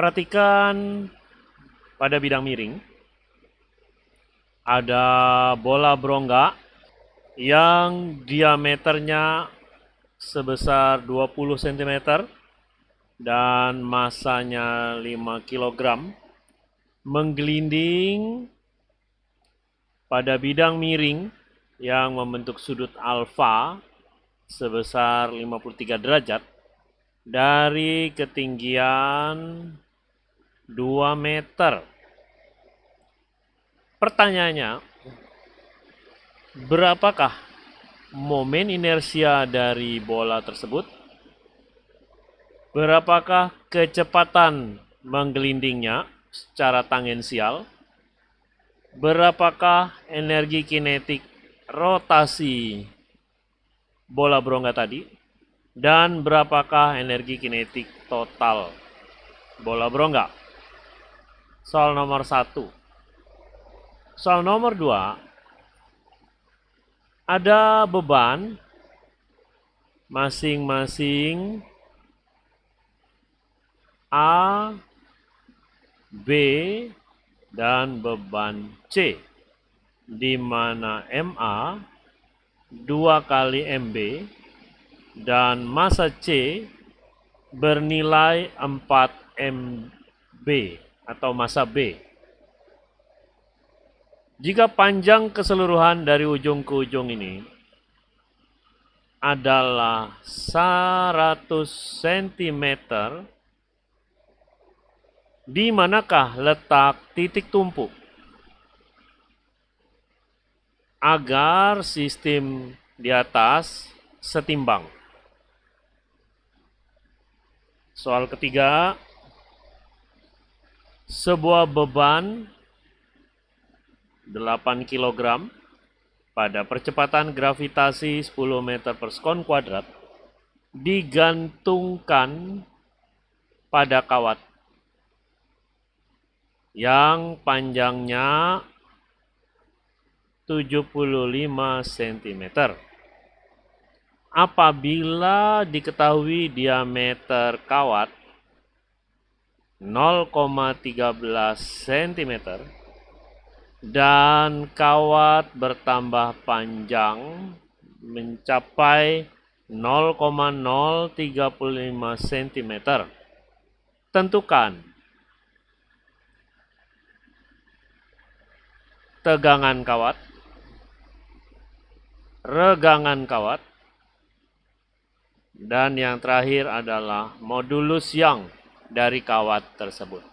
Perhatikan pada bidang miring, ada bola berongga yang diameternya sebesar 20 cm dan masanya 5 kg menggelinding pada bidang miring yang membentuk sudut alfa sebesar 53 derajat dari ketinggian 2 meter. Pertanyaannya, berapakah momen inersia dari bola tersebut? Berapakah kecepatan menggelindingnya secara tangensial? Berapakah energi kinetik rotasi bola berongga tadi? Dan berapakah energi kinetik total bola berongga? Soal nomor satu. Soal nomor dua, ada beban masing-masing A, B, dan beban C, di mana MA 2 kali MB dan massa C bernilai 4 MB atau massa B. Jika panjang keseluruhan dari ujung ke ujung ini adalah 100 cm, di manakah letak titik tumpu? Agar sistem di atas setimbang. Soal ketiga, sebuah beban 8 kg pada percepatan gravitasi 10 meter per sekon kuadrat digantungkan pada kawat yang panjangnya 75 cm. Apabila diketahui diameter kawat 0,13 cm, dan kawat bertambah panjang mencapai 0,035 cm. Tentukan. Tegangan kawat, regangan kawat, dan yang terakhir adalah modulus yang dari kawat tersebut.